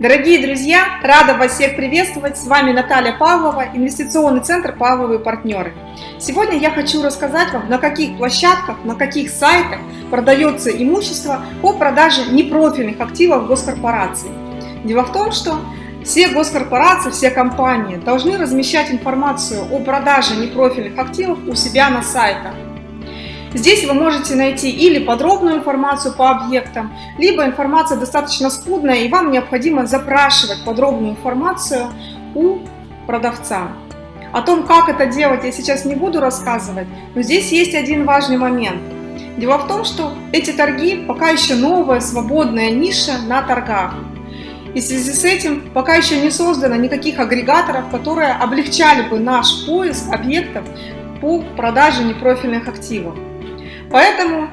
Дорогие друзья, рада вас всех приветствовать. С вами Наталья Павлова, инвестиционный центр «Павловые партнеры». Сегодня я хочу рассказать вам, на каких площадках, на каких сайтах продается имущество по продаже непрофильных активов госкорпораций. Дело в том, что все госкорпорации, все компании должны размещать информацию о продаже непрофильных активов у себя на сайтах. Здесь вы можете найти или подробную информацию по объектам, либо информация достаточно скудная, и вам необходимо запрашивать подробную информацию у продавца. О том, как это делать, я сейчас не буду рассказывать, но здесь есть один важный момент. Дело в том, что эти торги пока еще новая свободная ниша на торгах. И в связи с этим пока еще не создано никаких агрегаторов, которые облегчали бы наш поиск объектов по продаже непрофильных активов. Поэтому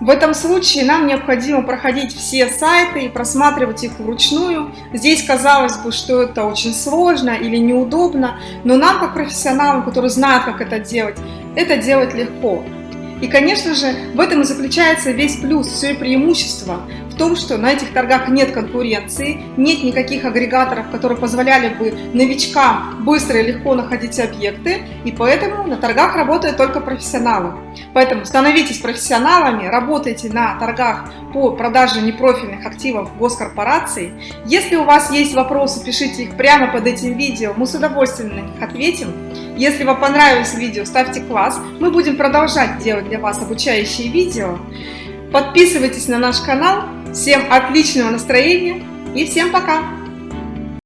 в этом случае нам необходимо проходить все сайты и просматривать их вручную. Здесь казалось бы, что это очень сложно или неудобно, но нам, как профессионалам, которые знают, как это делать, это делать легко. И, конечно же, в этом и заключается весь плюс, все и преимущество том, что на этих торгах нет конкуренции, нет никаких агрегаторов, которые позволяли бы новичкам быстро и легко находить объекты, и поэтому на торгах работают только профессионалы. Поэтому становитесь профессионалами, работайте на торгах по продаже непрофильных активов госкорпораций. Если у вас есть вопросы, пишите их прямо под этим видео, мы с удовольствием на них ответим. Если вам понравилось видео, ставьте класс, мы будем продолжать делать для вас обучающие видео. Подписывайтесь на наш канал. Всем отличного настроения и всем пока!